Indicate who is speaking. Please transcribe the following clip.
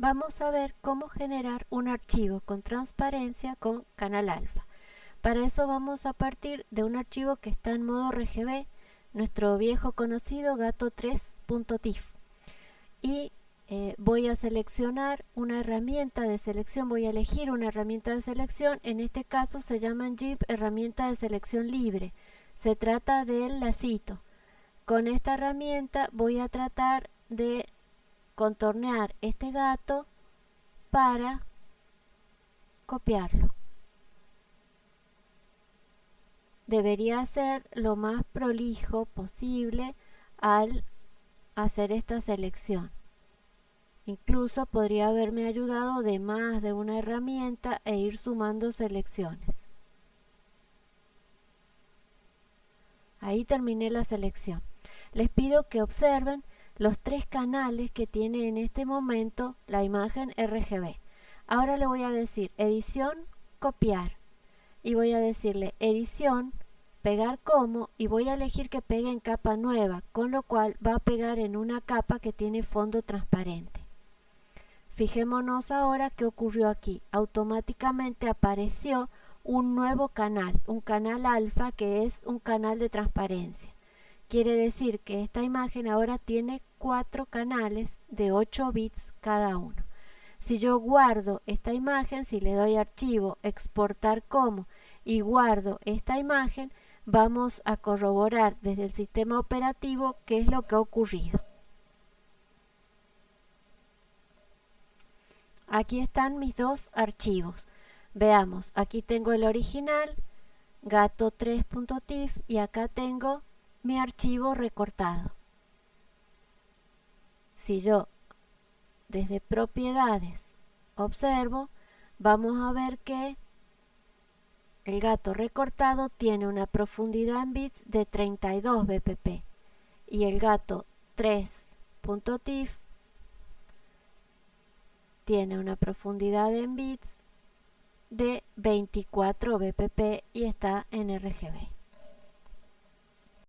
Speaker 1: vamos a ver cómo generar un archivo con transparencia con canal alfa. Para eso vamos a partir de un archivo que está en modo RGB, nuestro viejo conocido gato3.tif. Y eh, voy a seleccionar una herramienta de selección, voy a elegir una herramienta de selección, en este caso se llama GIMP herramienta de selección libre. Se trata del lacito. Con esta herramienta voy a tratar de contornear este gato para copiarlo. Debería ser lo más prolijo posible al hacer esta selección. Incluso podría haberme ayudado de más de una herramienta e ir sumando selecciones. Ahí terminé la selección. Les pido que observen los tres canales que tiene en este momento la imagen RGB. Ahora le voy a decir edición, copiar. Y voy a decirle edición, pegar como y voy a elegir que pegue en capa nueva, con lo cual va a pegar en una capa que tiene fondo transparente. Fijémonos ahora qué ocurrió aquí. Automáticamente apareció un nuevo canal, un canal alfa que es un canal de transparencia. Quiere decir que esta imagen ahora tiene cuatro canales de 8 bits cada uno. Si yo guardo esta imagen, si le doy archivo, exportar como y guardo esta imagen, vamos a corroborar desde el sistema operativo qué es lo que ha ocurrido. Aquí están mis dos archivos. Veamos, aquí tengo el original, gato3.tif y acá tengo mi archivo recortado. Si yo desde propiedades observo, vamos a ver que el gato recortado tiene una profundidad en bits de 32 bpp y el gato 3.tif tiene una profundidad en bits de 24 bpp y está en RGB.